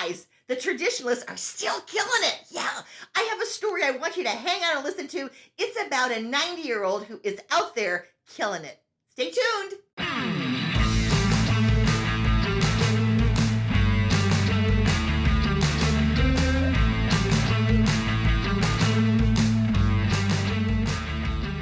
guys, the traditionalists are still killing it. Yeah, I have a story I want you to hang on and listen to. It's about a 90 year old who is out there killing it. Stay tuned.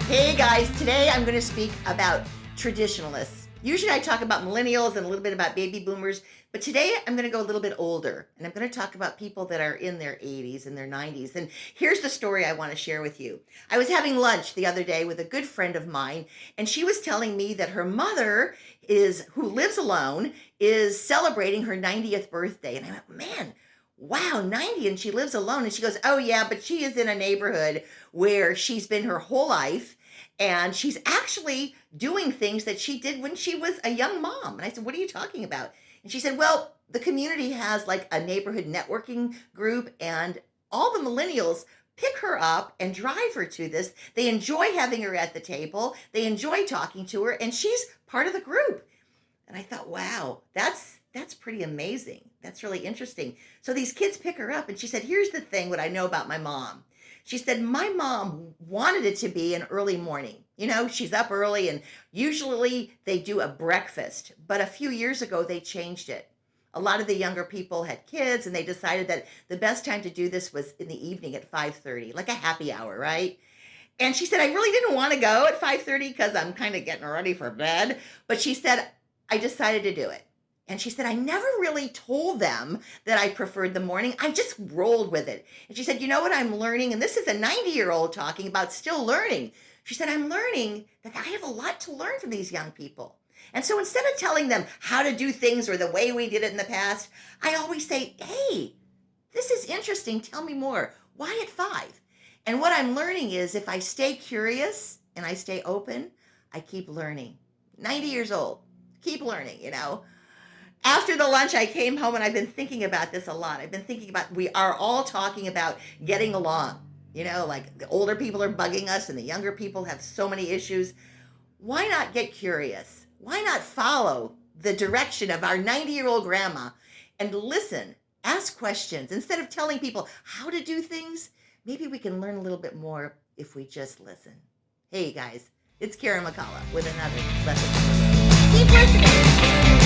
Hey guys, today I'm going to speak about traditionalists. Usually I talk about millennials and a little bit about baby boomers, but today I'm going to go a little bit older and I'm going to talk about people that are in their 80s and their 90s. And here's the story I want to share with you. I was having lunch the other day with a good friend of mine and she was telling me that her mother is who lives alone is celebrating her 90th birthday and I went, "Man, wow, 90 and she lives alone. And she goes, oh yeah, but she is in a neighborhood where she's been her whole life and she's actually doing things that she did when she was a young mom. And I said, what are you talking about? And she said, well, the community has like a neighborhood networking group and all the millennials pick her up and drive her to this. They enjoy having her at the table. They enjoy talking to her and she's part of the group. And I thought, wow, that's that's pretty amazing. That's really interesting. So these kids pick her up and she said, here's the thing, what I know about my mom. She said, my mom wanted it to be an early morning. You know, she's up early and usually they do a breakfast, but a few years ago they changed it. A lot of the younger people had kids and they decided that the best time to do this was in the evening at 5.30, like a happy hour, right? And she said, I really didn't want to go at 5.30 because I'm kind of getting ready for bed. But she said, I decided to do it. And she said, I never really told them that I preferred the morning. I just rolled with it. And she said, you know what I'm learning? And this is a 90 year old talking about still learning. She said, I'm learning that I have a lot to learn from these young people. And so instead of telling them how to do things or the way we did it in the past, I always say, hey, this is interesting. Tell me more. Why at five? And what I'm learning is if I stay curious and I stay open, I keep learning. 90 years old, keep learning, you know after the lunch, I came home and I've been thinking about this a lot. I've been thinking about, we are all talking about getting along. You know, like the older people are bugging us and the younger people have so many issues. Why not get curious? Why not follow the direction of our 90 year old grandma and listen, ask questions instead of telling people how to do things? Maybe we can learn a little bit more if we just listen. Hey guys, it's Karen McCullough with another lesson. Keep listening.